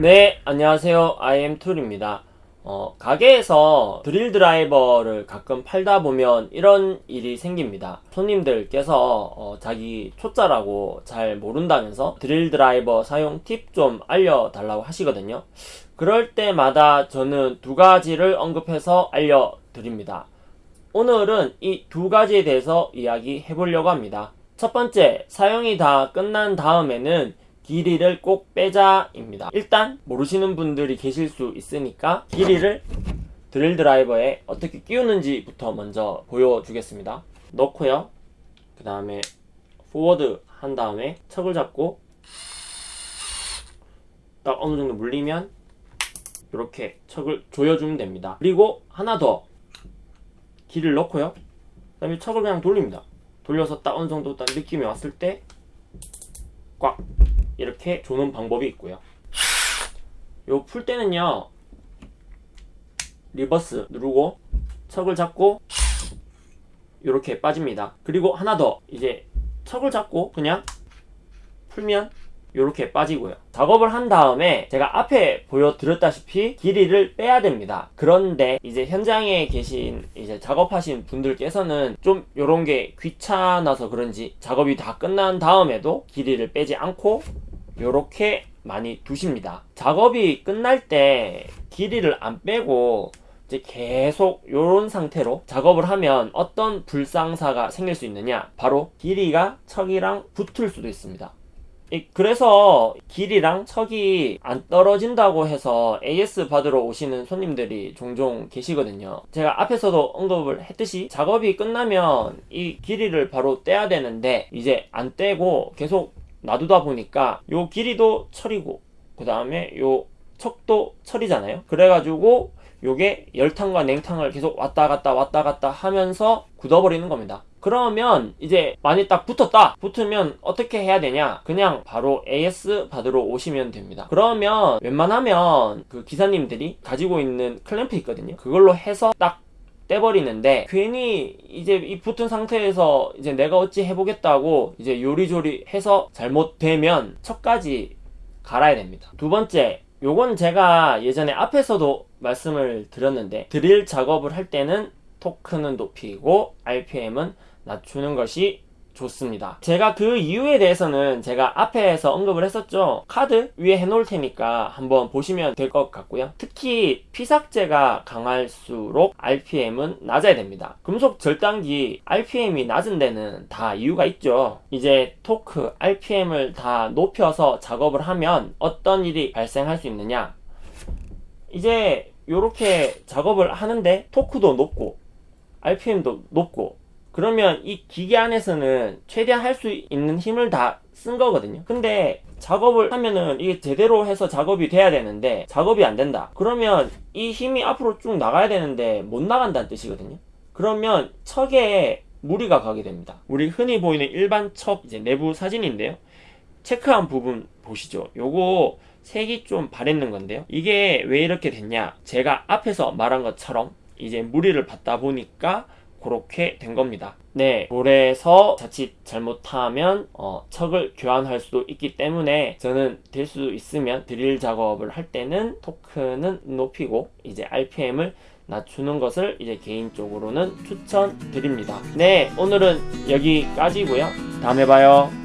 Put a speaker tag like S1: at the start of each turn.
S1: 네, 안녕하세요. IM툴입니다. 어, 가게에서 드릴 드라이버를 가끔 팔다 보면 이런 일이 생깁니다. 손님들께서 어, 자기 초짜라고 잘 모른다면서 드릴 드라이버 사용 팁 좀 알려달라고 하시거든요. 그럴 때마다 저는 두 가지를 언급해서 알려드립니다. 오늘은 이 두 가지에 대해서 이야기해 보려고 합니다. 첫 번째, 사용이 다 끝난 다음에는 길이를 꼭 빼자입니다. 일단 모르시는 분들이 계실 수 있으니까 길이를 드릴 드라이버에 어떻게 끼우는지부터 먼저 보여주겠습니다. 넣고요. 그 다음에 포워드 한 다음에 척을 잡고 딱 어느 정도 물리면 이렇게 척을 조여주면 됩니다. 그리고 하나 더 길을 넣고요. 그 다음에 척을 그냥 돌립니다. 돌려서 딱 어느 정도 딱 느낌이 왔을 때 꽉 이렇게 조는 방법이 있고요. 요 풀 때는요. reverse 누르고 척을 잡고 이렇게 빠집니다. 그리고 하나 더 이제 척을 잡고 그냥 풀면 이렇게 빠지고요. 작업을 한 다음에 제가 앞에 보여드렸다시피 기리를 빼야 됩니다. 그런데 이제 현장에 계신 이제 작업하신 분들께서는 좀 이런 게 귀찮아서 그런지 작업이 다 끝난 다음에도 기리를 빼지 않고 이렇게 많이 두십니다. 작업이 끝날 때 길이를 안 빼고 이제 계속 이런 상태로 작업을 하면 어떤 불상사가 생길 수 있느냐 바로 길이가 척이랑 붙을 수도 있습니다. 이- 그래서 길이랑 척이 안 떨어진다고 해서 AS 받으러 오시는 손님들이 종종 계시거든요. 제가 앞에서도 언급을 했듯이 작업이 끝나면 이 길이를 바로 떼야 되는데 이제 안 떼고 계속 놔두다 보니까 요 길이도 철이고 그 다음에 요 척도 철이잖아요. 그래가지고 요게 열탕과 냉탕을 계속 왔다 갔다 왔다 갔다 하면서 굳어버리는 겁니다. 그러면 이제 많이 딱 붙었다. 붙으면 어떻게 해야 되냐? 그냥 바로 AS 받으러 오시면 됩니다. 그러면 웬만하면 그 기사님들이 가지고 있는 클램프 있거든요. 그걸로 해서 딱 떼버리는데 괜히 이제 이 붙은 상태에서 이제 내가 어찌 해보겠다고 이제 요리조리 해서 잘못되면 척까지 갈아야 됩니다. 두 번째 요건 제가 예전에 앞에서도 말씀을 드렸는데 드릴 작업을 할 때는 토크는 높이고 RPM은 낮추는 것이 좋습니다. 제가 그 이유에 대해서는 제가 앞에서 언급을 했었죠. 카드 위에 해놓을 테니까 한번 보시면 될 것 같고요. 특히 피삭제가 강할수록 RPM은 낮아야 됩니다. 금속 절단기 RPM이 낮은 데는 다 이유가 있죠. 이제 토크, RPM을 다 높여서 작업을 하면 어떤 일이 발생할 수 있느냐. 이제 이렇게 작업을 하는데 토크도 높고 RPM도 높고 그러면 이 기계 안에서는 최대한 할 수 있는 힘을 다 쓴 거거든요. 근데 작업을 하면은 이게 제대로 해서 작업이 돼야 되는데 작업이 안 된다. 그러면 이 힘이 앞으로 쭉 나가야 되는데 못 나간다는 뜻이거든요. 그러면 척에 무리가 가게 됩니다. 우리 흔히 보이는 일반 척 이제 내부 사진인데요. 체크한 부분 보시죠. 요거 색이 좀 바랬는 건데요. 이게 왜 이렇게 됐냐? 제가 앞에서 말한 것처럼 이제 무리를 받다 보니까 그렇게 된 겁니다. 네, 볼에서 자칫 잘못하면 어, 척을 교환할 수도 있기 때문에 저는 될 수 있으면 드릴 작업을 할 때는 토크는 높이고 이제 RPM을 낮추는 것을 이제 개인적으로는 추천드립니다. 네, 오늘은 여기까지고요. 다음에 봐요.